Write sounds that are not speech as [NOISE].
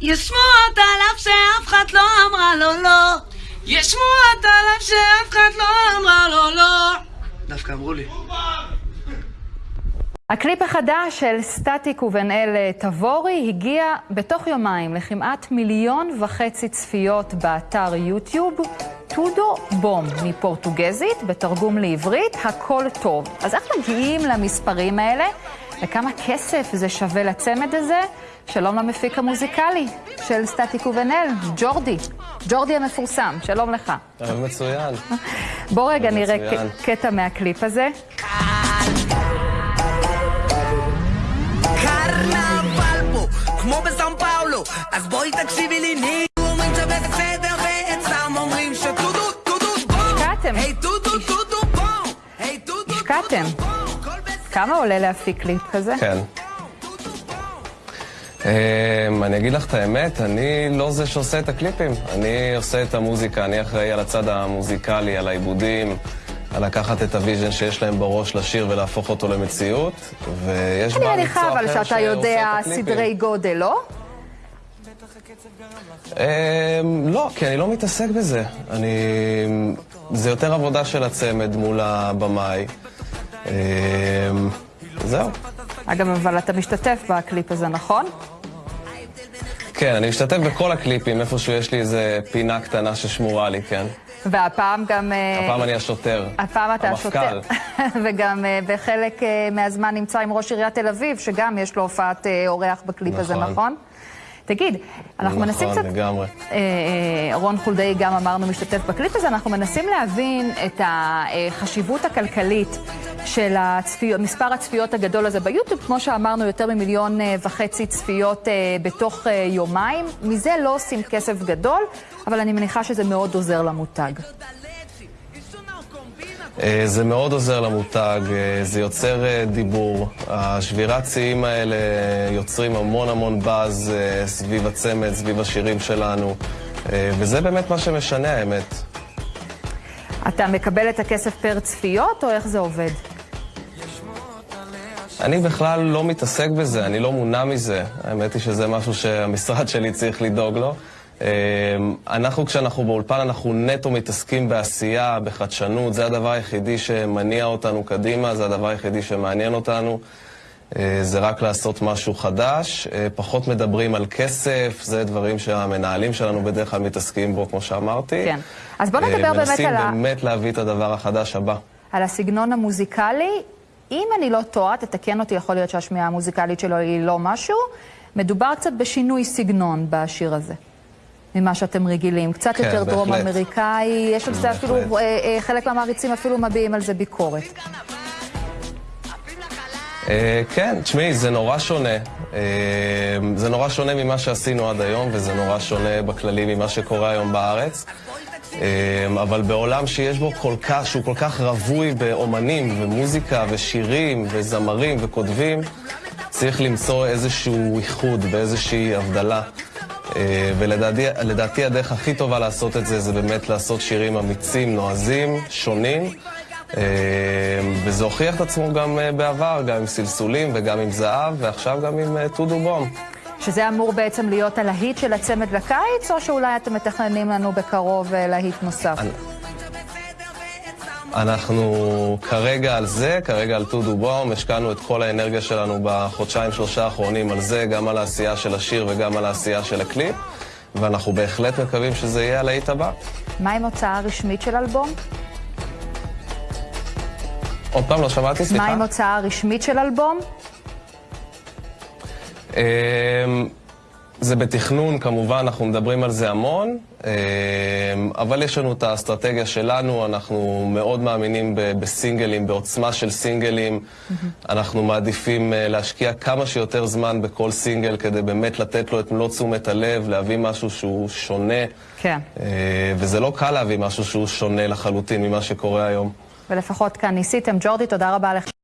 יש שמועות עליו שאף אחד לא אמרה לו לא. יש שמועות עליו שאף אחד לא אמרה לו לא. דווקא אמרו לי. הקליפ החדש של סטטיק ובן אל תבורי הגיע בתוך יומיים לכמעט מיליון וחצי צפיות באתר יוטיוב. טודו בום מפורטוגזית, בתרגום לעברית, הכל טוב. אז איך מגיעים למספרים האלה? וכמה כסף זה שווה לצמד הזה? שלום למפיק המוזיקלי של סטטיק ובן אל, ג'ורדי. ג'ורדי המפורסם, שלום לך. מצוין. בוא רגע נראה קטע מהקליפ הזה. קרנבל פה, כמו בסאו פאולו אז בואי תקשיבי לי ני אומרים שווה בסדר ואצלם אומרים שטודו טודו בום השקעתם. היי טודו טודו בום היי טודו השקעתם. כמה עולה להפיק קליפ כזה? כן. אמ, אני אגיד לך את האמת, אני לא זה שעושה את הקליפים. אני עושה את המוזיקה, אני אחראי על הצד המוזיקלי, על העיבודים, על לקחת את ה vision שיש להם בראש לשיר ולהפוך אותו למציאות, ויש אני מניחה מקצוע אבל אחר שאתה שעושה יודע את הקליפים. סדרי גודל, לא? אמ, לא, כי אני לא מתעסק בזה. אני... זה יותר עבודה של הצמד מול הבמאי. אמ, זהו. אגב, אבל אתה משתתף בקליפ הזה, נכון? כן, אני משתתף בכל הקליפים, איפשהו יש לי איזה פינה קטנה ששמורה לי, כן. והפעם גם... אה, הפעם אני השוטר. הפעם אתה המפכ"ל. השוטר. [LAUGHS] וגם אה, בחלק אה, מהזמן נמצא עם ראש עיריית תל אביב, שגם יש לו הופעת אורח בקליפ הזה, נכון. נכון? תגיד, אנחנו מנסים נכון, קצת... לגמרי. אה, אה, רון חולדאי גם אמרנו משתתף בקליפ הזה, אנחנו מנסים להבין את החשיבות הכלכלית של הצפיות, מספר הצפיות הגדול הזה ביוטיוב, כמו שאמרנו, יותר ממיליון אה, וחצי צפיות אה, בתוך אה, יומיים. מזה לא עושים כסף גדול, אבל אני מניחה שזה מאוד עוזר למותג. זה מאוד עוזר למותג, זה יוצר דיבור. השבירת שיאים האלה יוצרים המון המון באז סביב הצמד, סביב השירים שלנו, וזה באמת מה שמשנה, האמת. אתה מקבל את הכסף פר צפיות, או איך זה עובד? אני בכלל לא מתעסק בזה, אני לא מונע מזה. האמת היא שזה משהו שהמשרד שלי צריך לדאוג לו. אה, אנחנו, כשאנחנו באולפן, אנחנו נטו מתעסקים בעשייה, בחדשנות, זה הדבר היחידי שמניע אותנו קדימה, זה הדבר היחידי שמעניין אותנו. אה, זה רק לעשות משהו חדש, אה, פחות מדברים על כסף, זה דברים שהמנהלים שלנו בדרך כלל מתעסקים בו, כמו שאמרתי. כן. אז בוא אה, נדבר באמת מנסים על ה- באמת להביא את הדבר החדש הבא. על הסגנון המוזיקלי. אם אני לא טועה, תתקן אותי, יכול להיות שהשמיעה המוזיקלית שלו היא לא משהו. מדובר קצת בשינוי סגנון בשיר הזה, ממה שאתם רגילים. קצת כן, יותר דרום בהחלט. אמריקאי, יש על זה אפילו. אה, אה, חלק מהמעריצים אפילו מביעים על זה ביקורת. אה, כן, תשמעי, זה נורא שונה. זה נורא שונה ממה שעשינו עד היום, וזה נורא שונה בכללי ממה שקורה היום בארץ. אה, אבל בעולם שיש בו כל כך, שהוא כל כך רווי באומנים ומוזיקה ושירים וזמרים וכותבים, צריך למצוא איזשהו איחוד ואיזושהי הבדלה. אה, ולדעתי לדעתי הדרך הכי טובה לעשות את זה, זה באמת לעשות שירים אמיצים, נועזים, שונים. אה, וזה הוכיח את עצמו גם אה, בעבר, גם עם סלסולים וגם עם זהב, ועכשיו גם עם אה, טודו בום. שזה אמור בעצם להיות הלהיט של הצמד לקיץ, או שאולי אתם מתכננים לנו בקרוב אה, להיט נוסף? אנחנו כרגע על זה, כרגע על טודו בום, השקענו את כל האנרגיה שלנו בחודשיים שלושה האחרונים על זה, גם על העשייה של השיר וגם על העשייה של הקליפ, ואנחנו בהחלט מקווים שזה יהיה הלהיט הבא. מה עם הוצאה רשמית של אלבום? עוד פעם, לא שמעתי, סליחה. מה עם הוצאה רשמית של אלבום? אמ, זה בתכנון, כמובן, אנחנו מדברים על זה המון, אמ, אבל יש לנו את האסטרטגיה שלנו, אנחנו מאוד מאמינים בסינגלים, בעוצמה של סינגלים. אנחנו מעדיפים אה, להשקיע כמה שיותר זמן בכל סינגל כדי באמת לתת לו את מלוא תשומת הלב, להביא משהו שהוא שונה. כן. אה, וזה לא קל להביא משהו שהוא שונה לחלוטין ממה שקורה היום. ולפחות כאן ניסיתם. ג'ורדי, תודה רבה לך.